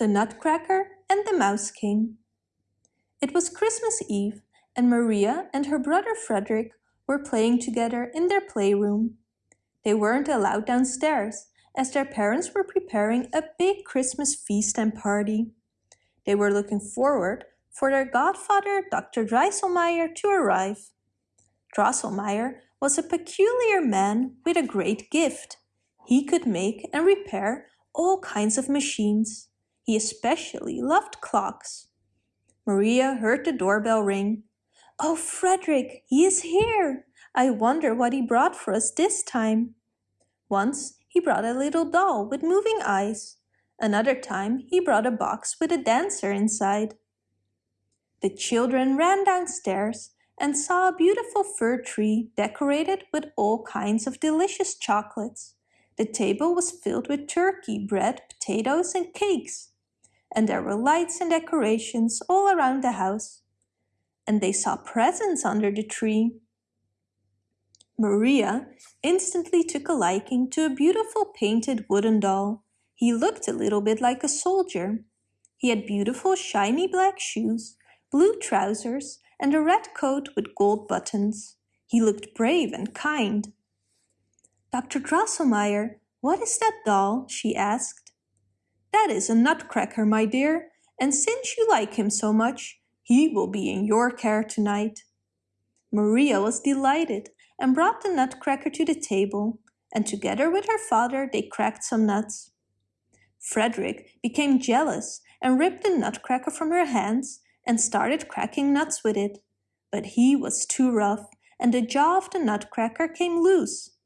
the Nutcracker and the Mouse King. It was Christmas Eve and Maria and her brother Frederick were playing together in their playroom. They weren't allowed downstairs as their parents were preparing a big Christmas feast and party. They were looking forward for their godfather Dr. Drosselmeyer to arrive. Drosselmeyer was a peculiar man with a great gift. He could make and repair all kinds of machines. He especially loved clocks. Maria heard the doorbell ring. Oh, Frederick, he is here! I wonder what he brought for us this time. Once he brought a little doll with moving eyes. Another time he brought a box with a dancer inside. The children ran downstairs and saw a beautiful fir tree decorated with all kinds of delicious chocolates. The table was filled with turkey, bread, potatoes and cakes and there were lights and decorations all around the house. And they saw presents under the tree. Maria instantly took a liking to a beautiful painted wooden doll. He looked a little bit like a soldier. He had beautiful shiny black shoes, blue trousers, and a red coat with gold buttons. He looked brave and kind. Dr. Drosselmeyer, what is that doll? she asked. That is a nutcracker, my dear, and since you like him so much, he will be in your care tonight. Maria was delighted and brought the nutcracker to the table, and together with her father they cracked some nuts. Frederick became jealous and ripped the nutcracker from her hands and started cracking nuts with it. But he was too rough, and the jaw of the nutcracker came loose.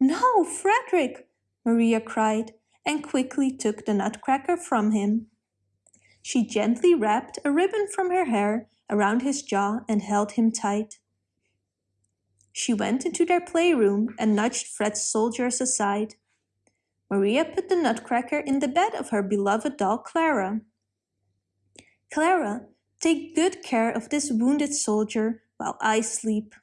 No, Frederick, Maria cried, and quickly took the nutcracker from him. She gently wrapped a ribbon from her hair around his jaw and held him tight. She went into their playroom and nudged Fred's soldiers aside. Maria put the nutcracker in the bed of her beloved doll Clara. Clara, take good care of this wounded soldier while I sleep.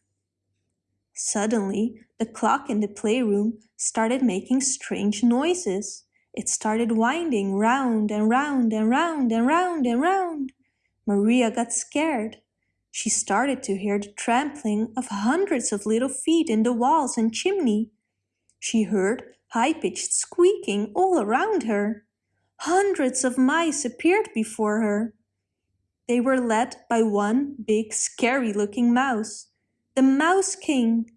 Suddenly, the clock in the playroom started making strange noises. It started winding round and round and round and round and round. Maria got scared. She started to hear the trampling of hundreds of little feet in the walls and chimney. She heard high-pitched squeaking all around her. Hundreds of mice appeared before her. They were led by one big scary-looking mouse, the Mouse King.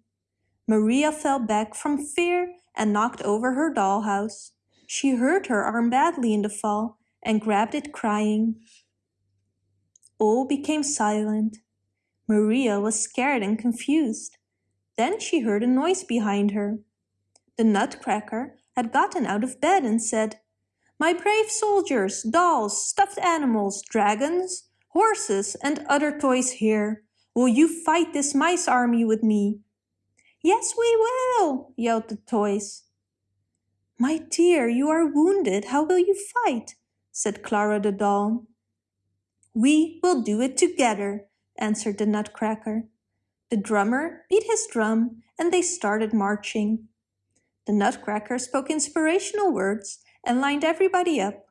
Maria fell back from fear and knocked over her dollhouse. She hurt her arm badly in the fall and grabbed it crying. All became silent. Maria was scared and confused. Then she heard a noise behind her. The nutcracker had gotten out of bed and said, My brave soldiers, dolls, stuffed animals, dragons, horses, and other toys here. Will you fight this mice army with me? Yes, we will, yelled the toys. My dear, you are wounded. How will you fight? said Clara the doll. We will do it together, answered the nutcracker. The drummer beat his drum and they started marching. The nutcracker spoke inspirational words and lined everybody up.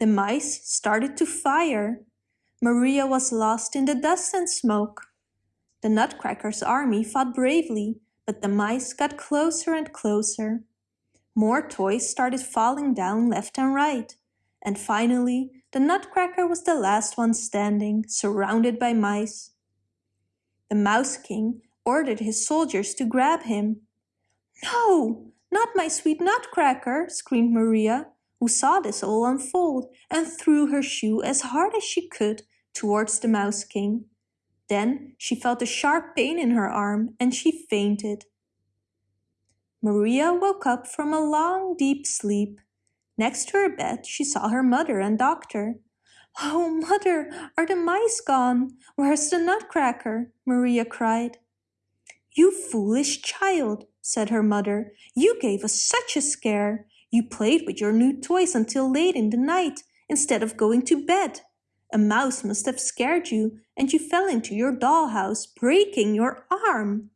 The mice started to fire. Maria was lost in the dust and smoke. The nutcracker's army fought bravely, but the mice got closer and closer. More toys started falling down left and right. And finally, the Nutcracker was the last one standing, surrounded by mice. The Mouse King ordered his soldiers to grab him. No, not my sweet Nutcracker, screamed Maria, who saw this all unfold and threw her shoe as hard as she could towards the Mouse King. Then she felt a sharp pain in her arm and she fainted. Maria woke up from a long, deep sleep. Next to her bed, she saw her mother and doctor. Oh, mother, are the mice gone? Where's the nutcracker? Maria cried. You foolish child, said her mother. You gave us such a scare. You played with your new toys until late in the night, instead of going to bed. A mouse must have scared you, and you fell into your dollhouse, breaking your arm.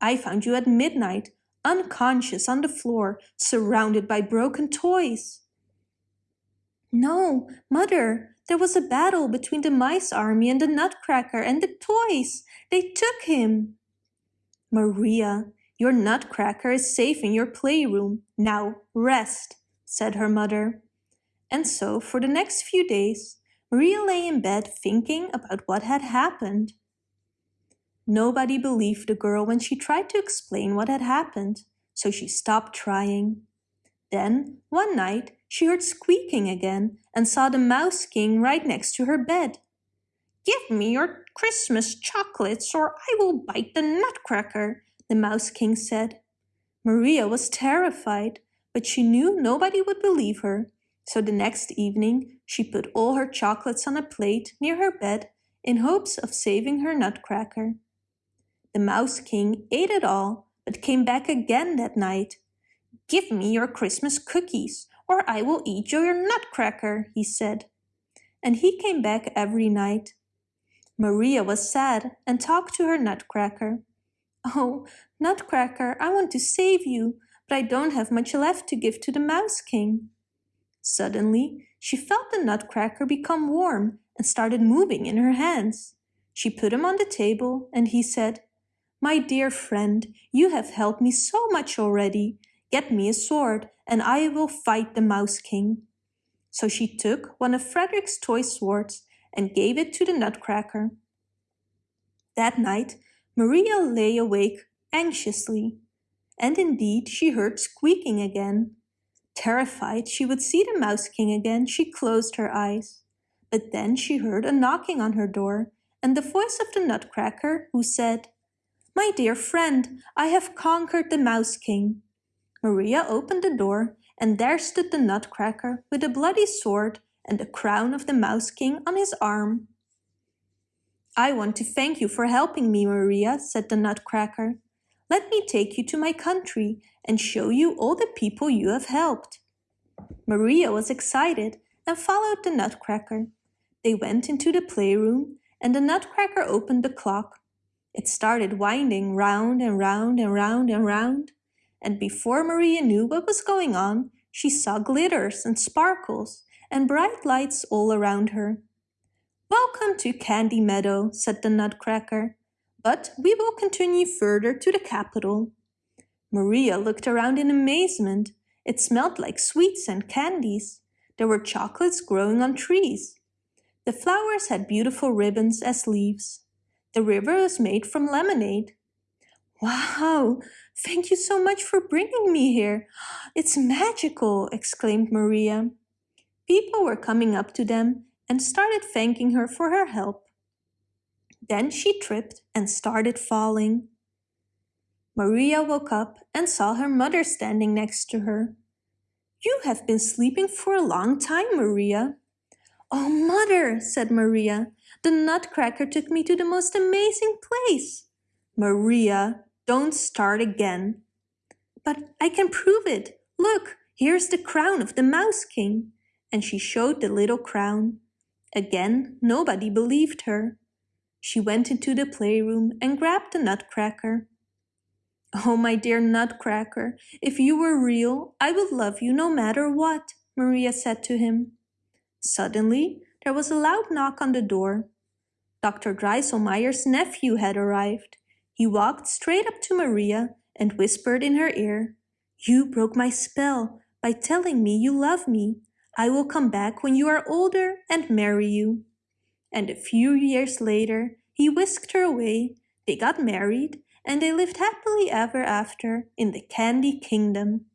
I found you at midnight, unconscious on the floor, surrounded by broken toys. No, Mother, there was a battle between the mice army and the nutcracker and the toys. They took him. Maria, your nutcracker is safe in your playroom. Now rest, said her mother. And so for the next few days, Maria lay in bed thinking about what had happened. Nobody believed the girl when she tried to explain what had happened, so she stopped trying. Then, one night, she heard squeaking again and saw the Mouse King right next to her bed. Give me your Christmas chocolates or I will bite the nutcracker, the Mouse King said. Maria was terrified, but she knew nobody would believe her, so the next evening she put all her chocolates on a plate near her bed in hopes of saving her nutcracker. The Mouse King ate it all, but came back again that night. Give me your Christmas cookies, or I will eat your nutcracker, he said. And he came back every night. Maria was sad and talked to her nutcracker. Oh, nutcracker, I want to save you, but I don't have much left to give to the Mouse King. Suddenly, she felt the nutcracker become warm and started moving in her hands. She put him on the table and he said, my dear friend, you have helped me so much already. Get me a sword, and I will fight the Mouse King. So she took one of Frederick's toy swords and gave it to the Nutcracker. That night, Maria lay awake anxiously, and indeed she heard squeaking again. Terrified she would see the Mouse King again, she closed her eyes. But then she heard a knocking on her door, and the voice of the Nutcracker, who said, my dear friend, I have conquered the Mouse King. Maria opened the door, and there stood the Nutcracker with a bloody sword and the crown of the Mouse King on his arm. I want to thank you for helping me, Maria, said the Nutcracker. Let me take you to my country and show you all the people you have helped. Maria was excited and followed the Nutcracker. They went into the playroom and the Nutcracker opened the clock. It started winding round and round and round and round, and before Maria knew what was going on, she saw glitters and sparkles and bright lights all around her. Welcome to Candy Meadow, said the Nutcracker, but we will continue further to the capital. Maria looked around in amazement. It smelled like sweets and candies. There were chocolates growing on trees. The flowers had beautiful ribbons as leaves. The river is made from lemonade. Wow, thank you so much for bringing me here. It's magical, exclaimed Maria. People were coming up to them and started thanking her for her help. Then she tripped and started falling. Maria woke up and saw her mother standing next to her. You have been sleeping for a long time, Maria. Oh, mother, said Maria, the nutcracker took me to the most amazing place. Maria, don't start again. But I can prove it. Look, here's the crown of the Mouse King. And she showed the little crown. Again, nobody believed her. She went into the playroom and grabbed the nutcracker. Oh, my dear nutcracker, if you were real, I would love you no matter what, Maria said to him. Suddenly, there was a loud knock on the door. Dr. Drosselmeyer's nephew had arrived. He walked straight up to Maria and whispered in her ear, You broke my spell by telling me you love me. I will come back when you are older and marry you. And a few years later, he whisked her away, they got married, and they lived happily ever after in the Candy Kingdom.